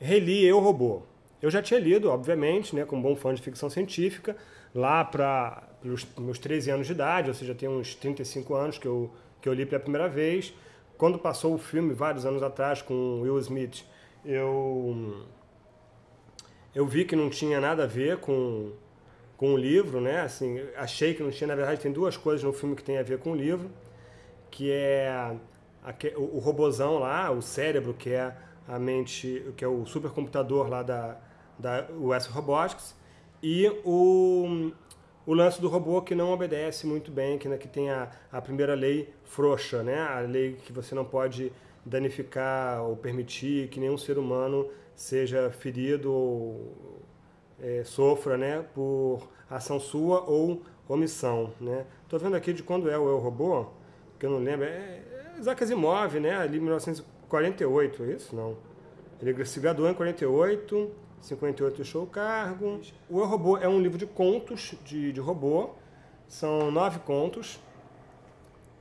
reli Eu Robô. Eu já tinha lido, obviamente, né, como bom fã de ficção científica, lá para os meus 13 anos de idade, ou seja, tem uns 35 anos que eu, que eu li pela primeira vez. Quando passou o filme, vários anos atrás, com Will Smith, eu, eu vi que não tinha nada a ver com, com o livro, né? Assim, achei que não tinha, na verdade, tem duas coisas no filme que tem a ver com o livro, que é a, o, o robozão lá, o cérebro, que é a mente, que é o supercomputador lá da, da US Robotics, e o, o lance do robô que não obedece muito bem, que, né, que tem a, a primeira lei frouxa, né? a lei que você não pode danificar ou permitir que nenhum ser humano seja ferido ou é, sofra né, por ação sua ou omissão. Né? Tô vendo aqui de quando é o é Eu Robô, que eu não lembro, é, é Isaac Asimov, né, ali 48, é isso? Não. Ele se graduou em 48, 58 deixou o cargo. O Eu Robô é um livro de contos de, de robô, são nove contos,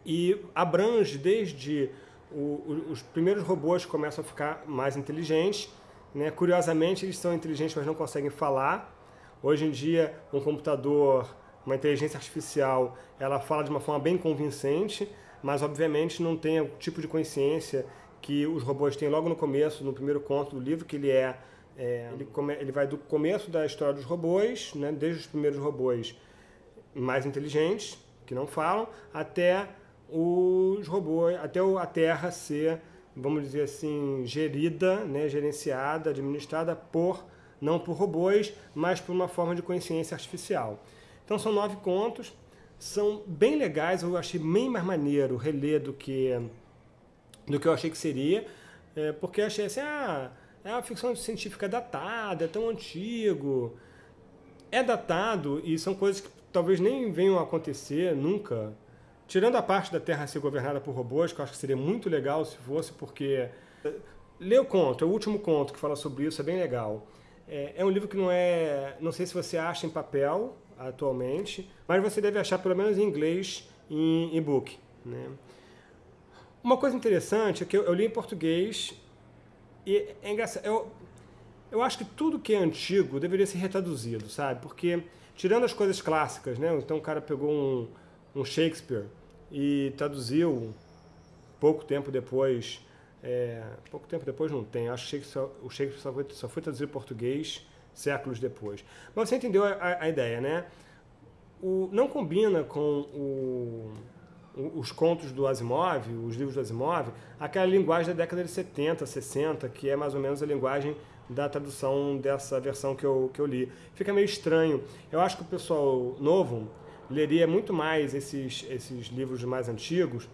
e abrange desde o, o, os primeiros robôs que começam a ficar mais inteligentes, né? curiosamente eles são inteligentes, mas não conseguem falar. Hoje em dia, um computador, uma inteligência artificial, ela fala de uma forma bem convincente, mas obviamente não tem o tipo de consciência que os robôs têm logo no começo, no primeiro conto do livro, que ele é é, ele, come, ele vai do começo da história dos robôs, né, desde os primeiros robôs mais inteligentes, que não falam, até os robôs, até a Terra ser, vamos dizer assim, gerida, né, gerenciada, administrada por, não por robôs, mas por uma forma de consciência artificial. Então são nove contos, são bem legais, eu achei bem mais maneiro reler do que, do que eu achei que seria, é, porque eu achei assim, ah, é uma ficção científica datada, é tão antigo. É datado e são coisas que talvez nem venham a acontecer nunca. Tirando a parte da Terra ser governada por robôs, que eu acho que seria muito legal se fosse, porque... Lê o conto, é o último conto que fala sobre isso, é bem legal. É, é um livro que não é... Não sei se você acha em papel atualmente, mas você deve achar pelo menos em inglês em e-book. Né? Uma coisa interessante é que eu, eu li em português e é engraçado, eu, eu acho que tudo que é antigo deveria ser retraduzido, sabe? Porque, tirando as coisas clássicas, né? Então o cara pegou um, um Shakespeare e traduziu pouco tempo depois, é, pouco tempo depois não tem, acho que o Shakespeare só foi, só foi traduzido em português séculos depois. Mas você entendeu a, a, a ideia, né? O, não combina com o os contos do Asimov, os livros do Asimov, aquela linguagem da década de 70, 60, que é mais ou menos a linguagem da tradução dessa versão que eu, que eu li. Fica meio estranho. Eu acho que o pessoal novo leria muito mais esses, esses livros mais antigos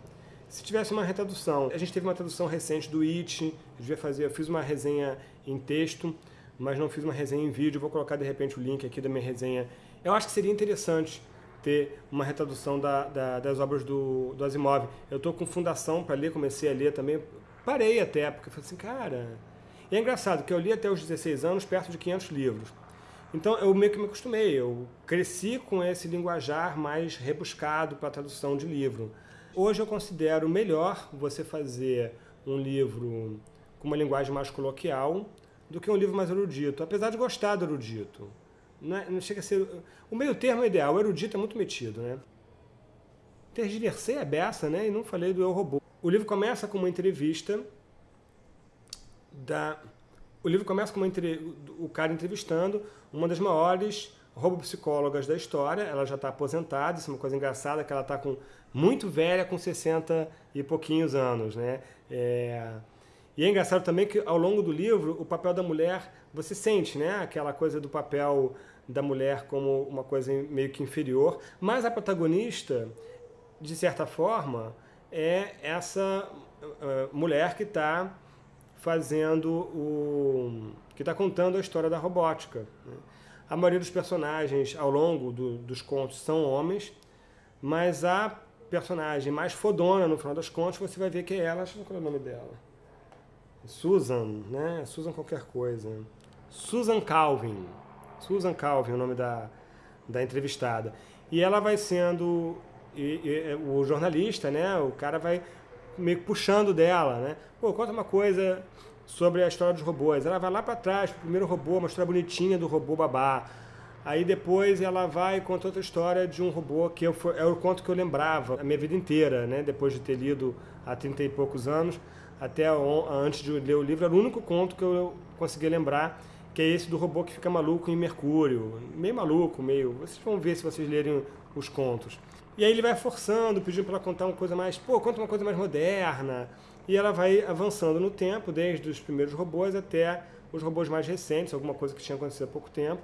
se tivesse uma retradução. A gente teve uma tradução recente do It, eu, fazer, eu fiz uma resenha em texto, mas não fiz uma resenha em vídeo, vou colocar de repente o link aqui da minha resenha. Eu acho que seria interessante ter uma retradução da, da, das obras do, do Asimov. Eu estou com fundação para ler, comecei a ler também, parei até, porque falei assim, cara... E é engraçado que eu li até os 16 anos perto de 500 livros. Então eu meio que me acostumei, eu cresci com esse linguajar mais rebuscado para tradução de livro. Hoje eu considero melhor você fazer um livro com uma linguagem mais coloquial do que um livro mais erudito, apesar de gostar do erudito. Não, é, não, chega a ser... O meio termo é ideal, o erudito é muito metido, né? Tergiversei a beça, né? E não falei do Eu Robô. O livro começa com uma entrevista da... O livro começa com uma entre... o cara entrevistando uma das maiores robopsicólogas da história. Ela já está aposentada, isso é uma coisa engraçada, que ela está com muito velha, com 60 e pouquinhos anos, né? É... E é engraçado também que ao longo do livro, o papel da mulher, você sente, né? Aquela coisa do papel da mulher como uma coisa meio que inferior, mas a protagonista, de certa forma, é essa uh, mulher que está fazendo o... que está contando a história da robótica. Né? A maioria dos personagens ao longo do, dos contos são homens, mas a personagem mais fodona, no final das contas, você vai ver que é ela, acho que qual é o nome dela. Susan, né? Susan qualquer coisa. Susan Calvin. Susan Calvin, o nome da, da entrevistada. E ela vai sendo, e, e, o jornalista, né, o cara vai meio puxando dela, né? Pô, conta uma coisa sobre a história dos robôs. Ela vai lá para trás, o primeiro robô, uma história bonitinha do robô babá. Aí depois ela vai e conta outra história de um robô que eu, é o conto que eu lembrava a minha vida inteira, né? Depois de ter lido há 30 e poucos anos, até antes de ler o livro, era o único conto que eu conseguia lembrar, que é esse do robô que fica maluco em Mercúrio. Meio maluco, meio. Vocês vão ver se vocês lerem os contos. E aí ele vai forçando, pedindo para ela contar uma coisa mais, pô, conta uma coisa mais moderna. E ela vai avançando no tempo, desde os primeiros robôs até os robôs mais recentes, alguma coisa que tinha acontecido há pouco tempo.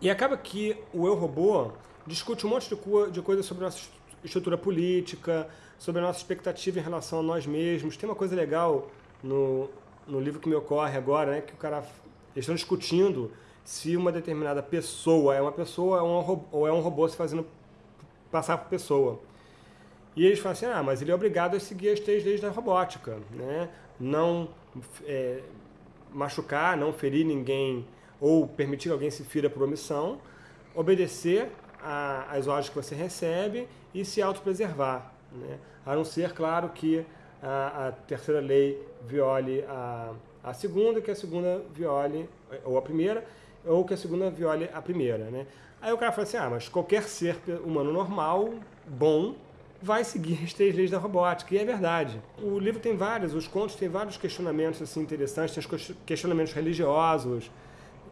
E acaba que o Eu Robô discute um monte de, co de coisas sobre nossa estrutura política, sobre a nossa expectativa em relação a nós mesmos. Tem uma coisa legal no, no livro que me ocorre agora, né, que o cara eles estão discutindo se uma determinada pessoa é uma pessoa ou é um, ou é um robô se fazendo passar por pessoa. E eles falam assim, ah, mas ele é obrigado a seguir as três leis da robótica, né? Não é, machucar, não ferir ninguém ou permitir que alguém se fira por omissão, obedecer às ordens que você recebe e se autopreservar. Né? A não ser, claro, que a, a terceira lei viole a, a segunda, que a segunda viole, ou a primeira, ou que a segunda viole a primeira. Né? Aí o cara fala assim, ah, mas qualquer ser humano normal, bom, vai seguir as três leis da robótica, e é verdade. O livro tem vários, os contos têm vários questionamentos assim, interessantes, tem os questionamentos religiosos,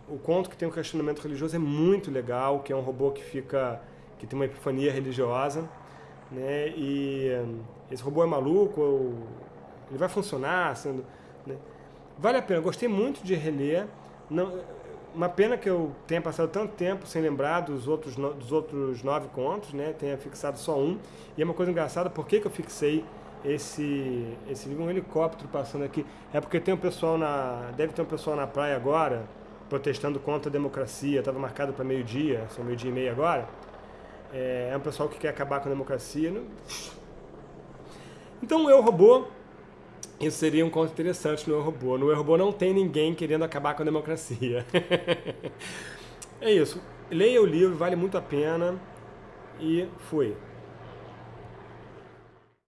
o conto que tem um questionamento religioso é muito legal, que é um robô que fica que tem uma epifania religiosa, né? E hum, esse robô é maluco, ele vai funcionar, sendo, né? vale a pena. Gostei muito de reler. Não, uma pena que eu tenha passado tanto tempo sem lembrar dos outros dos outros nove contos, né? Tenha fixado só um. E é uma coisa engraçada, por que, que eu fixei esse esse livro um helicóptero passando aqui? É porque tem um pessoal na deve ter um pessoal na praia agora protestando contra a democracia, estava marcado para meio-dia, são meio-dia e meia agora. É, é um pessoal que quer acabar com a democracia. Então, o Eu Robô, isso seria um conto interessante no Eu Robô. No Eu Robô não tem ninguém querendo acabar com a democracia. é isso. Leia o livro, vale muito a pena. E fui.